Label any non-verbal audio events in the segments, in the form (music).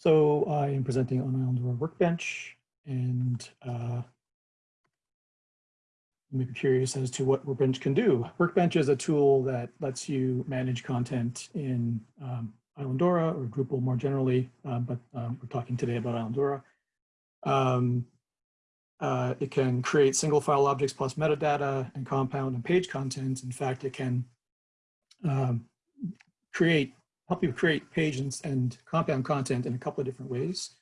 So I am presenting on Islandora Workbench and uh, you may be curious as to what Workbench can do. Workbench is a tool that lets you manage content in um, Islandora or Drupal more generally, uh, but um, we're talking today about Islandora. Um, uh, it can create single file objects plus metadata and compound and page content. In fact, it can um, create help you create page and, and, compound content in a couple of different ways.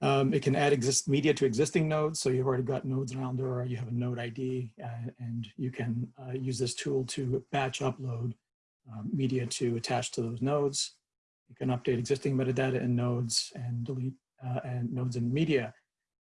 Um, it can add exist media to existing nodes. So you've already got nodes around or you have a node ID uh, and you can uh, use this tool to batch upload um, media to attach to those nodes. You can update existing metadata in nodes and delete uh, and nodes and media.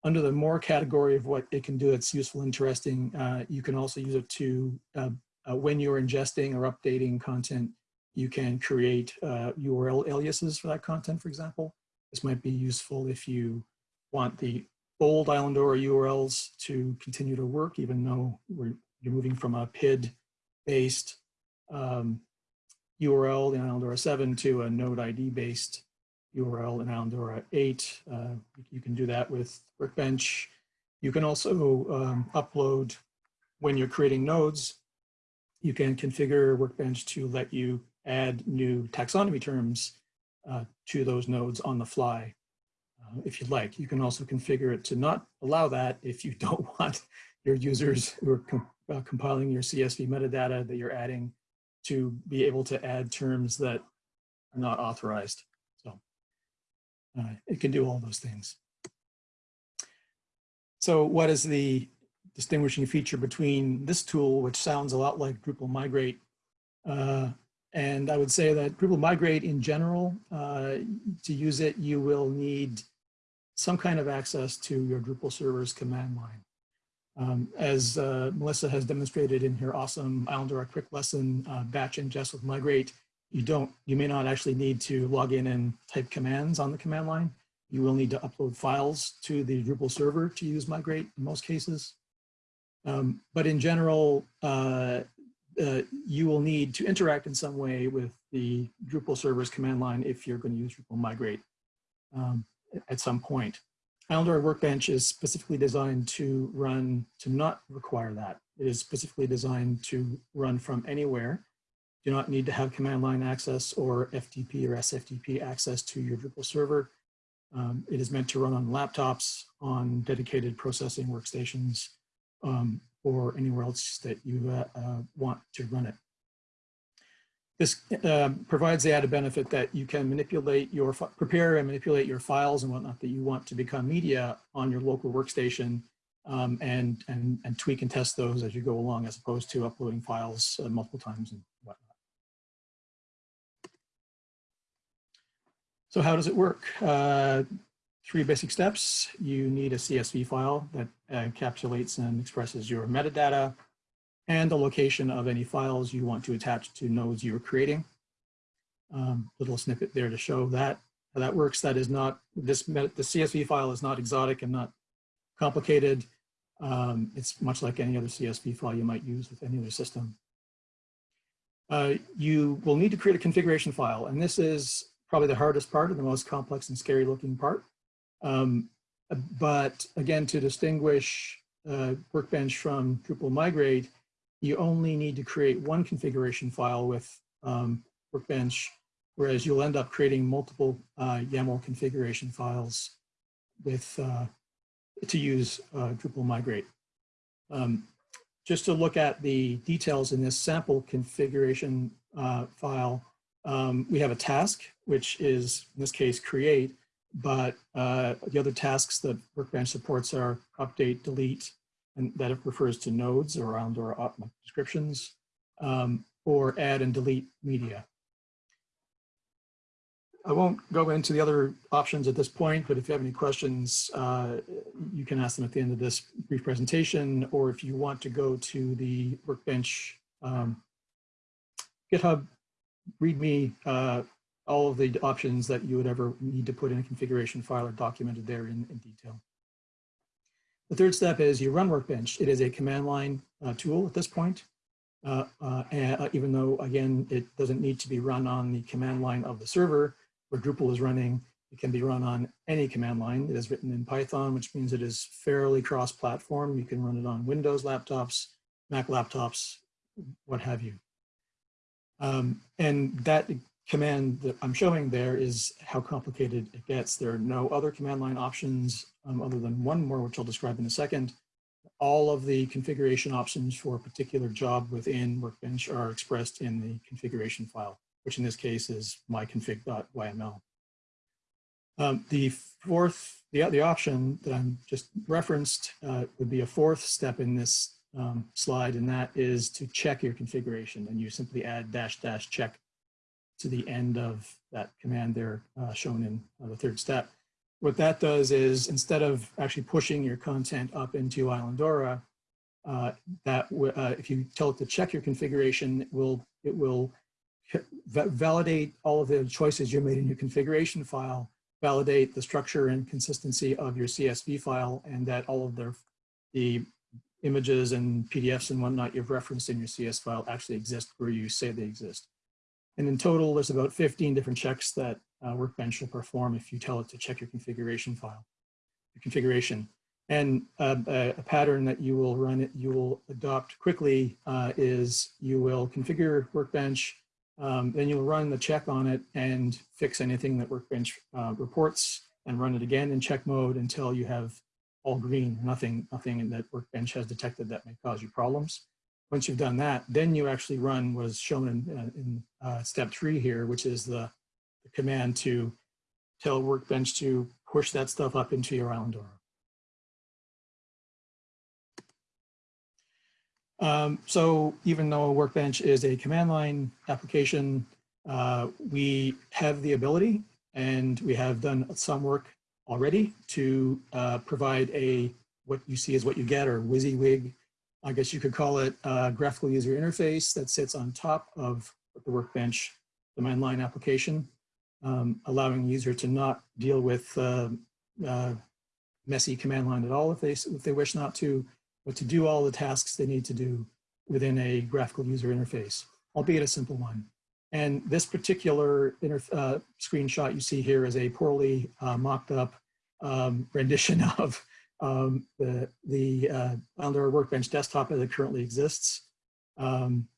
Under the more category of what it can do that's useful, interesting, uh, you can also use it to, uh, uh, when you're ingesting or updating content, you can create uh, URL aliases for that content, for example. This might be useful if you want the old Islandora URLs to continue to work, even though you're moving from a PID-based um, URL in Islandora 7 to a node ID-based URL in Islandora 8. Uh, you can do that with Workbench. You can also um, upload, when you're creating nodes, you can configure Workbench to let you add new taxonomy terms uh, to those nodes on the fly uh, if you'd like. You can also configure it to not allow that if you (laughs) don't want your users who are com uh, compiling your CSV metadata that you're adding to be able to add terms that are not authorized. So uh, it can do all those things. So what is the distinguishing feature between this tool, which sounds a lot like Drupal migrate, uh, and I would say that Drupal migrate in general, uh, to use it, you will need some kind of access to your Drupal server's command line. Um, as uh, Melissa has demonstrated in her awesome Islandora quick lesson, uh, batch ingest with migrate, you don't, you may not actually need to log in and type commands on the command line. You will need to upload files to the Drupal server to use migrate in most cases. Um, but in general, uh, uh, you will need to interact in some way with the Drupal server's command line if you're going to use Drupal migrate um, at some point. Islandora Workbench is specifically designed to run, to not require that. It is specifically designed to run from anywhere. Do not need to have command line access or FTP or SFTP access to your Drupal server. Um, it is meant to run on laptops, on dedicated processing workstations, um, or anywhere else that you uh, uh, want to run it. This uh, provides the added benefit that you can manipulate your, prepare and manipulate your files and whatnot that you want to become media on your local workstation um, and, and, and tweak and test those as you go along as opposed to uploading files uh, multiple times and whatnot. So how does it work? Uh, three basic steps. You need a CSV file that encapsulates and expresses your metadata and the location of any files you want to attach to nodes you're creating. Um, little snippet there to show that how that works. That is not, this the CSV file is not exotic and not complicated. Um, it's much like any other CSV file you might use with any other system. Uh, you will need to create a configuration file, and this is probably the hardest part and the most complex and scary looking part. Um, but again, to distinguish uh, Workbench from Drupal Migrate, you only need to create one configuration file with um, Workbench, whereas you'll end up creating multiple uh, YAML configuration files with uh, to use uh, Drupal Migrate. Um, just to look at the details in this sample configuration uh, file, um, we have a task, which is, in this case, create, but uh, the other tasks that Workbench supports are update, delete, and that it refers to nodes around or descriptions, um, or add and delete media. I won't go into the other options at this point, but if you have any questions, uh, you can ask them at the end of this brief presentation, or if you want to go to the Workbench um, GitHub README uh, all of the options that you would ever need to put in a configuration file are documented there in, in detail. The third step is you run Workbench. It is a command line uh, tool at this point, uh, uh, and, uh, even though, again, it doesn't need to be run on the command line of the server where Drupal is running. It can be run on any command line. It is written in Python, which means it is fairly cross-platform. You can run it on Windows laptops, Mac laptops, what have you. Um, and that command that I'm showing there is how complicated it gets. There are no other command line options um, other than one more, which I'll describe in a second. All of the configuration options for a particular job within Workbench are expressed in the configuration file, which in this case is myconfig.yml. Um, the fourth, the, the option that I'm just referenced uh, would be a fourth step in this um, slide, and that is to check your configuration. And you simply add dash dash check to the end of that command there uh, shown in uh, the third step. What that does is instead of actually pushing your content up into Islandora, uh, that uh, if you tell it to check your configuration, it will, it will validate all of the choices you made in your configuration file, validate the structure and consistency of your CSV file, and that all of the, the images and PDFs and whatnot you've referenced in your CS file actually exist where you say they exist. And in total, there's about 15 different checks that uh, Workbench will perform if you tell it to check your configuration file, your configuration. And uh, a, a, pattern that you will run it, you will adopt quickly uh, is you will configure Workbench, um, then you'll run the check on it and fix anything that Workbench uh, reports and run it again in check mode until you have all green, nothing, nothing that Workbench has detected that may cause you problems. Once you've done that, then you actually run was shown in, uh, in uh, step three here, which is the, the, command to tell Workbench to push that stuff up into your Islandora. Um, so even though Workbench is a command line application, uh, we have the ability and we have done some work already to uh, provide a what you see is what you get or WYSIWYG I guess you could call it a graphical user interface that sits on top of the workbench command line application, um, allowing the user to not deal with uh, uh, messy command line at all if they, if they wish not to, but to do all the tasks they need to do within a graphical user interface, albeit a simple one. And this particular uh, screenshot you see here is a poorly uh, mocked up um, (laughs) rendition of um, the, the uh, Workbench desktop as it currently exists. Um,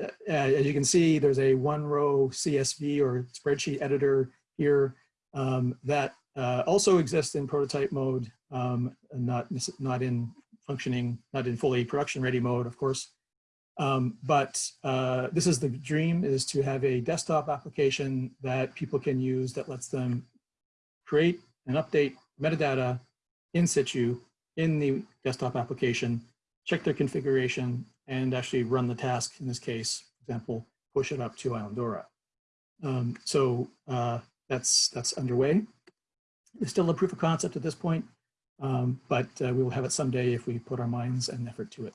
uh, as you can see, there's a one row CSV or spreadsheet editor here um, that uh, also exists in prototype mode, um, not, not in functioning, not in fully production ready mode, of course. Um, but uh, this is the dream is to have a desktop application that people can use that lets them create and update metadata in situ in the desktop application, check their configuration, and actually run the task, in this case, for example, push it up to Islandora. Um, so uh, that's, that's underway. It's still a proof of concept at this point, um, but uh, we will have it someday if we put our minds and effort to it.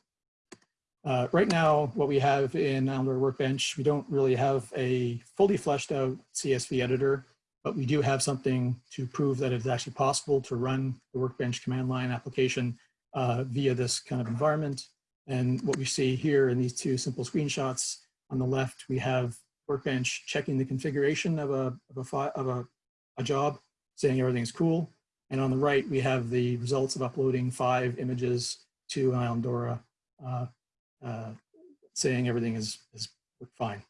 Uh, right now, what we have in Islandora Workbench, we don't really have a fully fleshed out CSV editor but we do have something to prove that it's actually possible to run the Workbench command line application uh, via this kind of environment. And what we see here in these two simple screenshots, on the left, we have Workbench checking the configuration of a, of a, of a, a job, saying everything's cool. And on the right, we have the results of uploading five images to Islandora, uh, uh, saying everything is, is fine.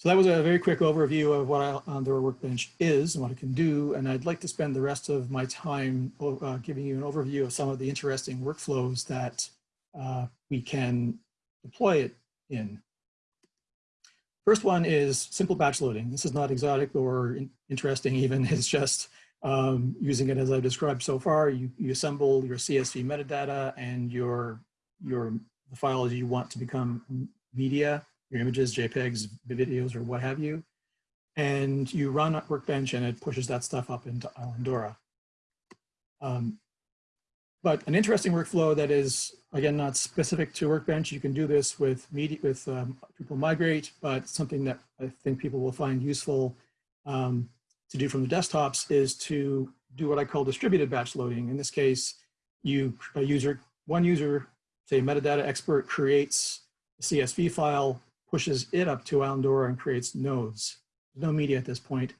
So that was a very quick overview of what Islandora Workbench is and what it can do. And I'd like to spend the rest of my time uh, giving you an overview of some of the interesting workflows that uh, we can deploy it in. First one is simple batch loading. This is not exotic or in interesting (laughs) even, it's just um, using it as I've described so far. You, you assemble your CSV metadata and your, your the files you want to become media your images, JPEGs, videos, or what have you. And you run Workbench and it pushes that stuff up into Islandora. Um, but an interesting workflow that is, again, not specific to Workbench. You can do this with, media, with um, Drupal Migrate, but something that I think people will find useful um, to do from the desktops is to do what I call distributed batch loading. In this case, you a user, one user, say metadata expert creates a CSV file pushes it up to Islandora and creates nodes. no media at this point.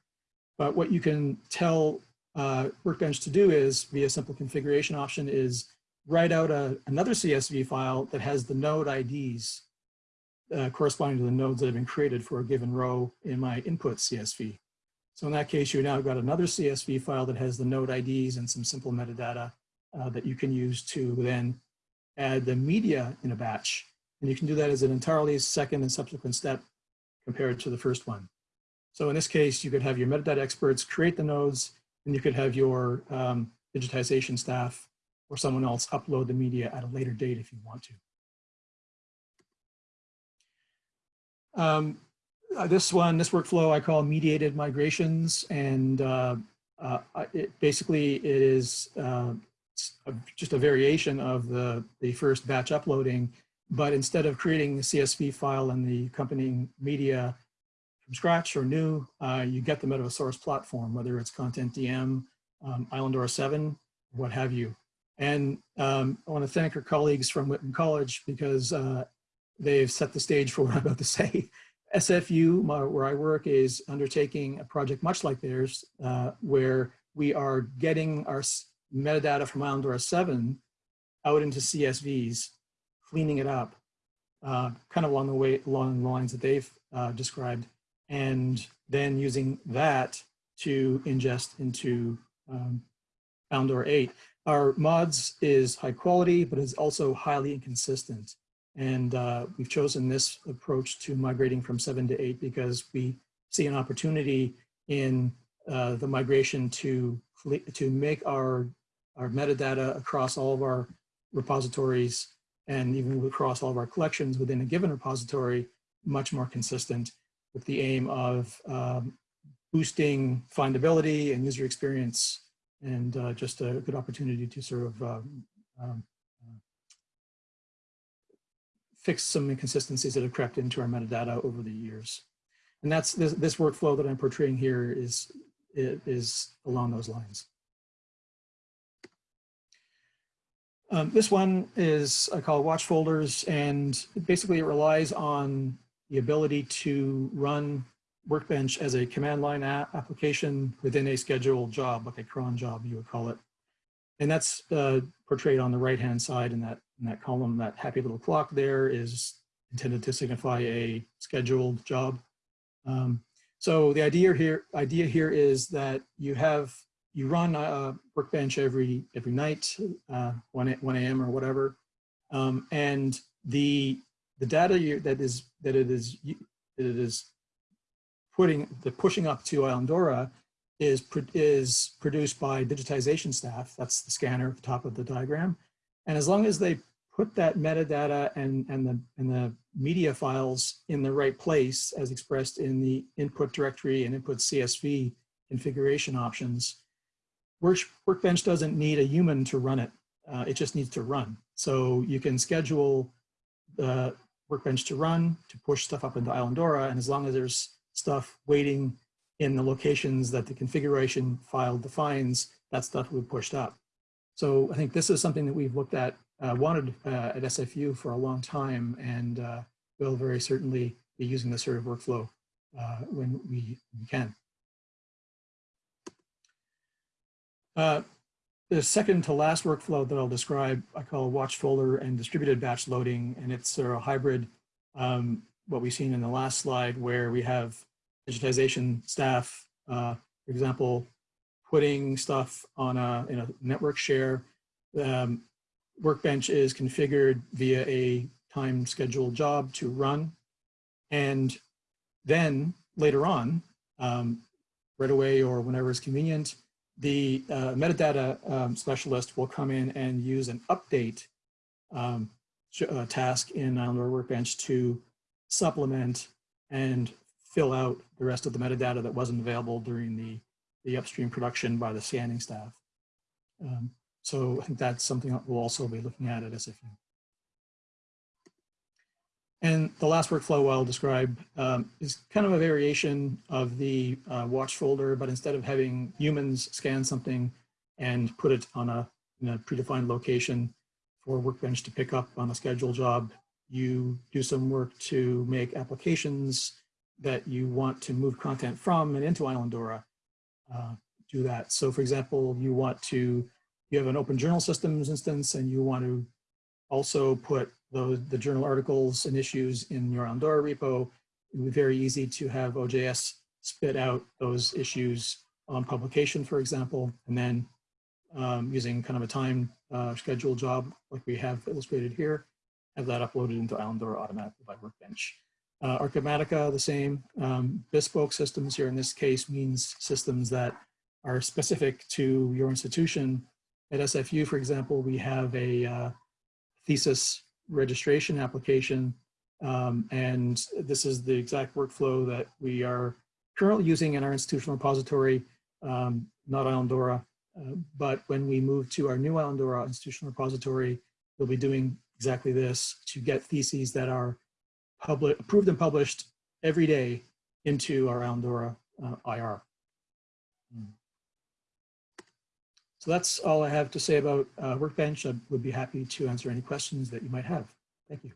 But what you can tell uh, Workbench to do is, via a simple configuration option, is write out a, another CSV file that has the node IDs uh, corresponding to the nodes that have been created for a given row in my input CSV. So in that case, you now got another CSV file that has the node IDs and some simple metadata uh, that you can use to then add the media in a batch. And you can do that as an entirely second and subsequent step compared to the first one. So in this case, you could have your metadata experts create the nodes, and you could have your um, digitization staff or someone else upload the media at a later date if you want to. Um, uh, this one, this workflow I call mediated migrations, and uh, uh, it basically it is uh, just a variation of the, the first batch uploading, but instead of creating the CSV file and the accompanying media from scratch or new, uh, you get them out of a source platform, whether it's CONTENTdm, um, Islandora 7, what have you. And um, I want to thank our colleagues from Whitman College because uh, they've set the stage for what I'm about to (laughs) say. SFU, my, where I work, is undertaking a project much like theirs, uh, where we are getting our metadata from Islandora 7 out into CSVs, cleaning it up, uh, kind of along the way, along the lines that they've uh, described, and then using that to ingest into um, Islandora 8. Our MODS is high quality, but is also highly inconsistent. And uh, we've chosen this approach to migrating from seven to eight because we see an opportunity in uh, the migration to, to make our, our metadata across all of our repositories and even across all of our collections within a given repository much more consistent with the aim of um, boosting findability and user experience and uh, just a good opportunity to sort of um, um, fix some inconsistencies that have crept into our metadata over the years. And that's this, this workflow that I'm portraying here is, is along those lines. Um, this one is I call watch folders and basically it relies on the ability to run Workbench as a command line application within a scheduled job, like a cron job you would call it. And that's uh, portrayed on the right-hand side in that, in that column. That happy little clock there is intended to signify a scheduled job. Um, so the idea here, idea here is that you have you run a workbench every every night, uh, 1 1 a.m. or whatever, um, and the the data you, that is that it is that it is putting the pushing up to Islandora is, is produced by digitization staff. That's the scanner at the top of the diagram. And as long as they put that metadata and, and, the, and the media files in the right place as expressed in the input directory and input CSV configuration options, Work, Workbench doesn't need a human to run it. Uh, it just needs to run. So you can schedule the Workbench to run, to push stuff up into Islandora, and as long as there's stuff waiting in the locations that the configuration file defines, that stuff will be pushed up. So I think this is something that we've looked at, uh, wanted uh, at SFU for a long time, and uh, will very certainly be using this sort of workflow uh, when we, we can. Uh, the second to last workflow that I'll describe, I call watch folder and distributed batch loading, and it's sort of a hybrid, um, what we've seen in the last slide, where we have digitization staff, uh, for example, putting stuff on a, in a network share. Um, Workbench is configured via a time scheduled job to run. And then later on, um, right away or whenever is convenient, the uh, metadata um, specialist will come in and use an update um, uh, task in Islandora Workbench to supplement and fill out the rest of the metadata that wasn't available during the, the upstream production by the scanning staff. Um, so I think that's something that we'll also be looking at at SFU. And the last workflow I'll describe um, is kind of a variation of the uh, watch folder, but instead of having humans scan something and put it on a, a predefined location for Workbench to pick up on a scheduled job, you do some work to make applications that you want to move content from and into Islandora, uh, do that. So for example, you want to, you have an open journal systems instance and you want to also put those, the journal articles and issues in your Islandora repo. It would be very easy to have OJS spit out those issues on publication, for example, and then um, using kind of a time uh, schedule job like we have illustrated here, have that uploaded into Islandora automatically by Workbench. Uh, Archivematica, the same. Um, bespoke systems here in this case means systems that are specific to your institution. At SFU, for example, we have a uh, thesis registration application, um, and this is the exact workflow that we are currently using in our institutional repository, um, not Islandora, uh, but when we move to our new Islandora institutional repository, we'll be doing exactly this to get theses that are public, approved and published every day into our Islandora uh, IR. So that's all I have to say about uh, Workbench. I would be happy to answer any questions that you might have. Thank you.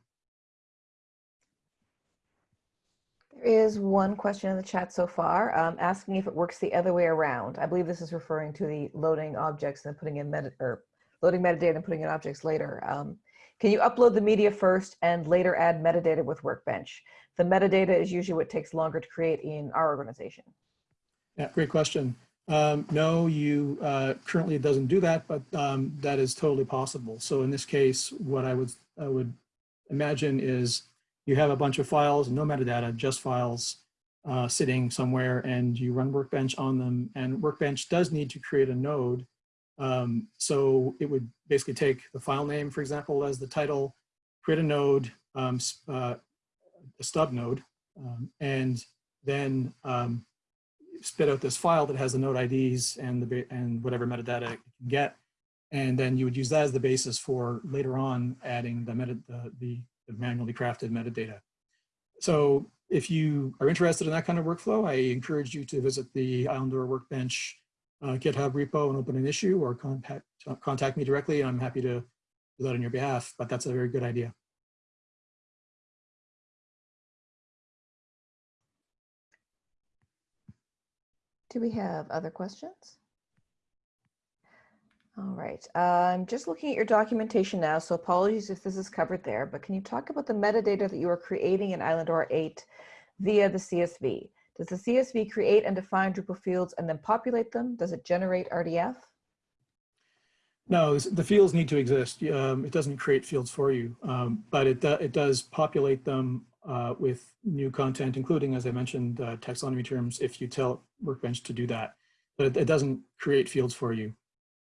There is one question in the chat so far, um, asking if it works the other way around. I believe this is referring to the loading objects and putting in meta or loading metadata and putting in objects later. Um, can you upload the media first and later add metadata with Workbench? The metadata is usually what takes longer to create in our organization. Yeah, great question. Um, no, you uh, currently it doesn't do that, but um, that is totally possible. So in this case, what I would I would imagine is you have a bunch of files, no metadata, just files uh, sitting somewhere, and you run Workbench on them. And Workbench does need to create a node. Um, so it would basically take the file name, for example, as the title, create a node, um, uh, a stub node, um, and then um, spit out this file that has the node IDs and the and whatever metadata you can get. And then you would use that as the basis for later on adding the, meta, the, the, the manually crafted metadata. So if you are interested in that kind of workflow, I encourage you to visit the Islandora Workbench uh, GitHub repo and open an issue or contact, contact me directly. I'm happy to do that on your behalf, but that's a very good idea. Do we have other questions? All right, I'm just looking at your documentation now, so apologies if this is covered there, but can you talk about the metadata that you are creating in Islandora 8 via the CSV? Does the CSV create and define Drupal fields and then populate them? Does it generate RDF? No, the fields need to exist. Um, it doesn't create fields for you, um, but it, do, it does populate them uh, with new content, including, as I mentioned, uh, taxonomy terms, if you tell Workbench to do that. But it, it doesn't create fields for you.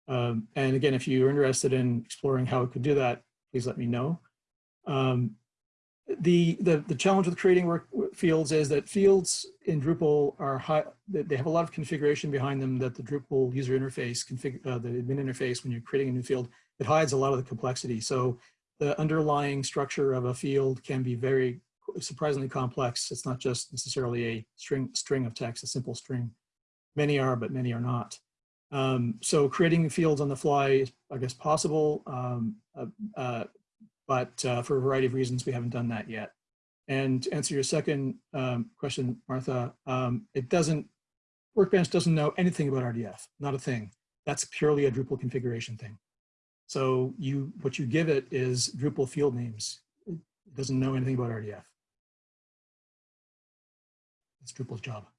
Um, and again, if you're interested in exploring how it could do that, please let me know. Um, the, the, the challenge with creating work fields is that fields in Drupal are high, they have a lot of configuration behind them that the Drupal user interface, config, uh, the admin interface, when you're creating a new field, it hides a lot of the complexity. So the underlying structure of a field can be very surprisingly complex. It's not just necessarily a string, string of text, a simple string. Many are, but many are not. Um, so creating fields on the fly is, I guess, possible, um, uh, uh, but uh, for a variety of reasons, we haven't done that yet. And to answer your second um, question, Martha, um, it doesn't, Workbench doesn't know anything about RDF, not a thing. That's purely a Drupal configuration thing. So you, what you give it is Drupal field names. It doesn't know anything about RDF. It's Drupal's job.